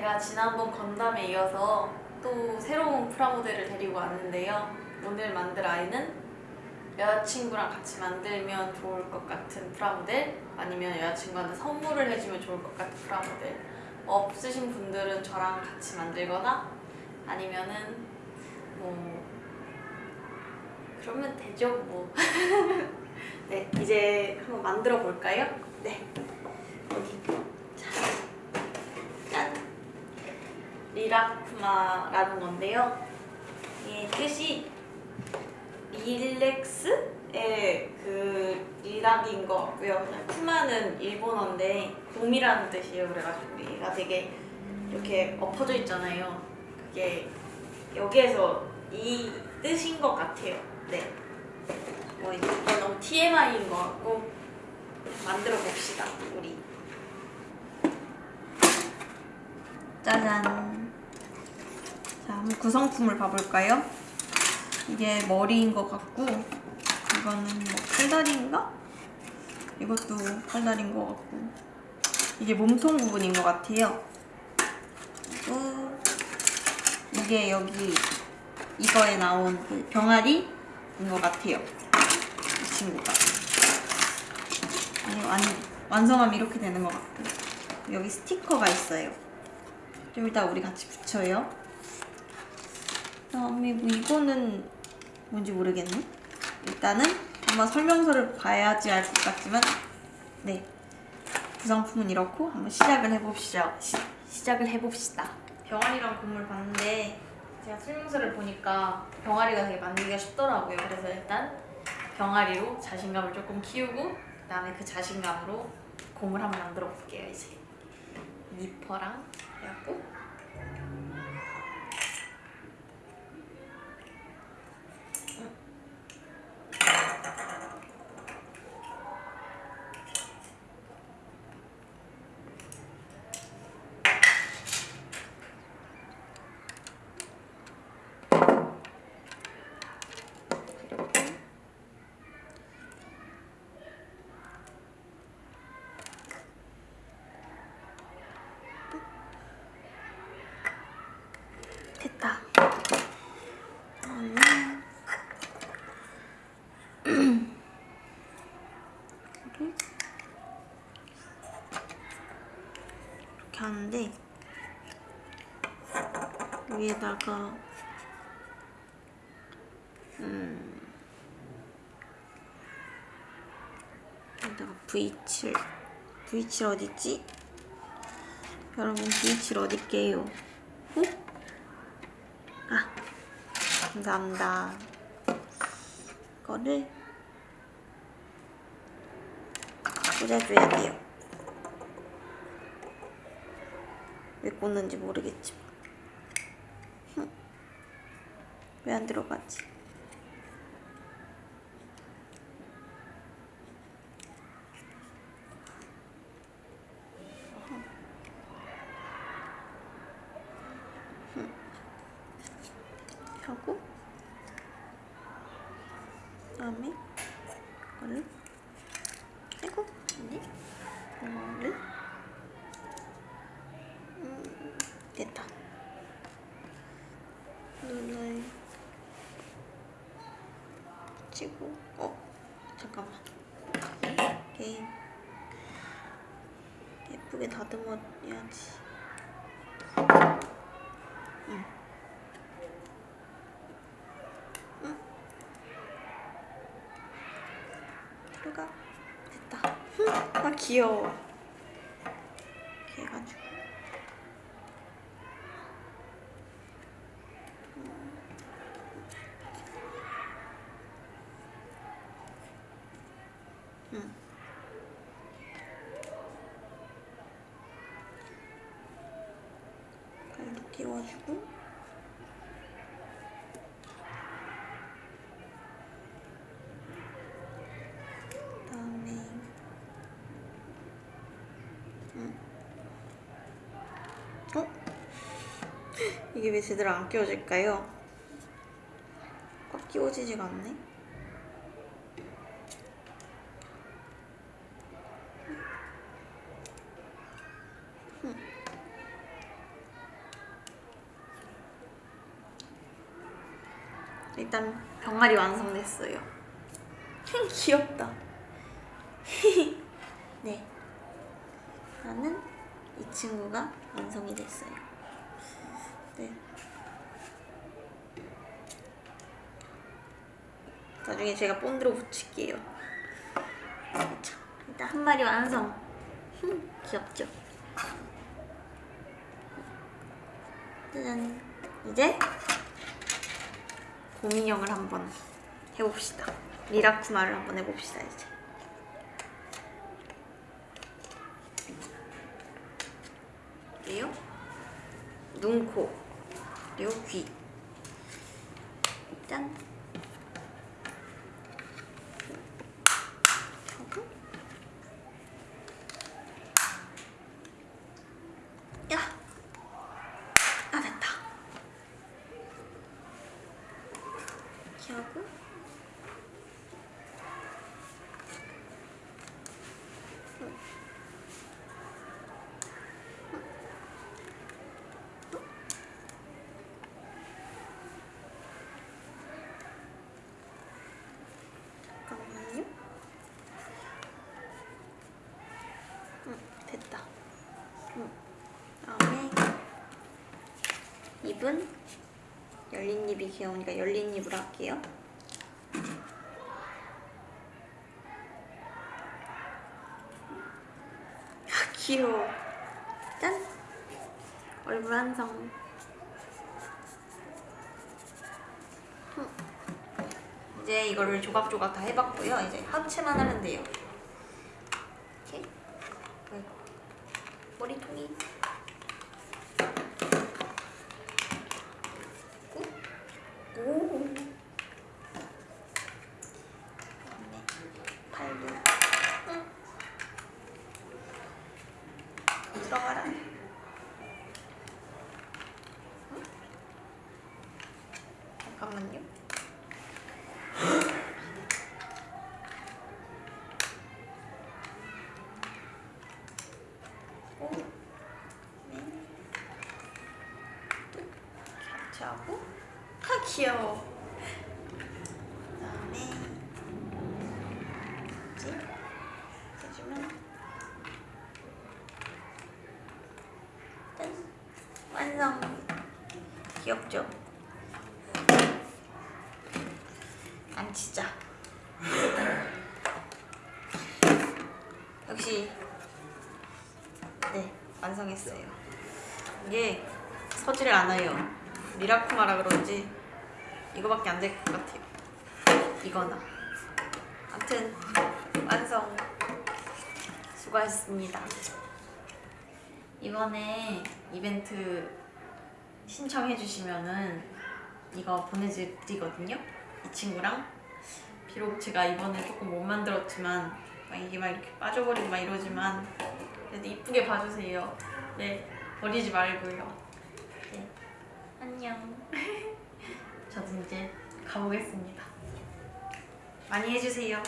제가 지난번 건담에 이어서 또 새로운 프라모델을 데리고 왔는데요. 오늘 만들 아이는 여자친구랑 같이 만들면 좋을 것 같은 프라모델 아니면 여자친구한테 선물을 해주면 좋을 것 같은 프라모델 없으신 분들은 저랑 같이 만들거나 아니면은 뭐 그러면 되죠 뭐 네, 이제 한번 만들어 볼까요? 네. 여기. 자, 짠. 리라쿠마라는 건데요. 이 뜻이 릴렉스의 그 리락인 것 같고요. 쿠마는 일본어인데 곰이라는 뜻이에요. 그래가지고 얘가 되게 이렇게 엎어져 있잖아요. 그게 여기에서 이 뜻인 것 같아요. 네. 뭐 이거 너무 TMI인 것 같고 만들어 봅시다 우리 짜잔 자 한번 구성품을 봐볼까요? 이게 머리인 것 같고 이거는 뭐 팔다리인가? 이것도 팔다리인 것 같고. 이게 몸통 부분인 것 같아요. 그리고 이게 여기 이거에 나온 그 병아리인 것 같아요. 이 친구가. 아니, 완, 완성하면 이렇게 되는 것 같고 여기 스티커가 있어요. 좀 이따 우리 같이 붙여요. 그 다음에 뭐 이거는 뭔지 모르겠네. 일단은 한번 설명서를 봐야지 알 것 같지만 네. 구성품은 이렇고 한번 시작을 해봅시다 시, 시작을 해봅시다. 병아리랑 곰을 봤는데 제가 설명서를 보니까 병아리가 되게 만들기가 쉽더라고요. 그래서 일단 병아리로 자신감을 조금 키우고 그 다음에 그 자신감으로 곰을 한번 만들어 볼게요 이제. 니퍼랑 해갖고 됐다. 그다음에 이렇게 이렇게 하는데 위에다가 음 여기다가 V7 V7 어딨지? 여러분 V7 어딨게요? 어? 아, 감사합니다. 이거를 꽂아줘야 돼요. 왜 꽂는지 모르겠지만. 왜 안 들어가지? 하고 그다음에 이거를 아이고 아니 이거를 음, 됐다 눈을 치고. 어 잠깐만. 이렇게 예쁘게 다듬어야지. 응. 들어가. 됐다. 아 귀여워 이렇게 해가지고 응. 끼워주고 그다음에 음. 어? 이게 왜 제대로 안 끼워질까요? 꽉 끼워지지가 않네. 일단 병아리 완성됐어요. 귀엽다. 네. 나는 이 친구가 완성이 됐어요. 네. 나중에 제가 본드로 붙일게요. 자, 일단 한 마리 완성. 흠, 귀엽죠? 짜잔. 이제 곰인형을 한번 해봅시다. 리라쿠마를 한번 해봅시다 이제. 그리고 눈, 코, 그리고 귀. 짠. 하고. 야. 아 됐다. 이렇게 하고. 잠깐만요. 응, 됐다. 응. 다음에 입은 열린 입이 귀여우니까 열린 입으로 할게요. 아, 귀여워. 짠! 얼굴 완성. 이제 이거를 조각조각 다 해봤고요. 이제 하체만 하면 돼요. 이렇게. 머리통이 오. 오. 그다음에 팔도 응. 들어가라. 응? 잠깐만요. 오, 네. 또 같이 하고. 아 귀여워. 그다음에 뭐지? 해주면 짠 완성. 귀엽죠? 안 치자. 역시 네 완성했어요. 이게 서지를 않아요. 미라쿠마라 그런지 이거밖에 안 될 것 같아요. 이거나. 아무튼 완성. 수고하셨습니다. 이번에 이벤트 신청해 주시면은 이거 보내드리거든요. 이 친구랑 비록 제가 이번에 조금 못 만들었지만 막 이게 막 이렇게 빠져버리고 막 이러지만 그래도 이쁘게 봐주세요. 네 버리지 말고요. 네 안녕. 저도 이제 가보겠습니다. 많이 해주세요.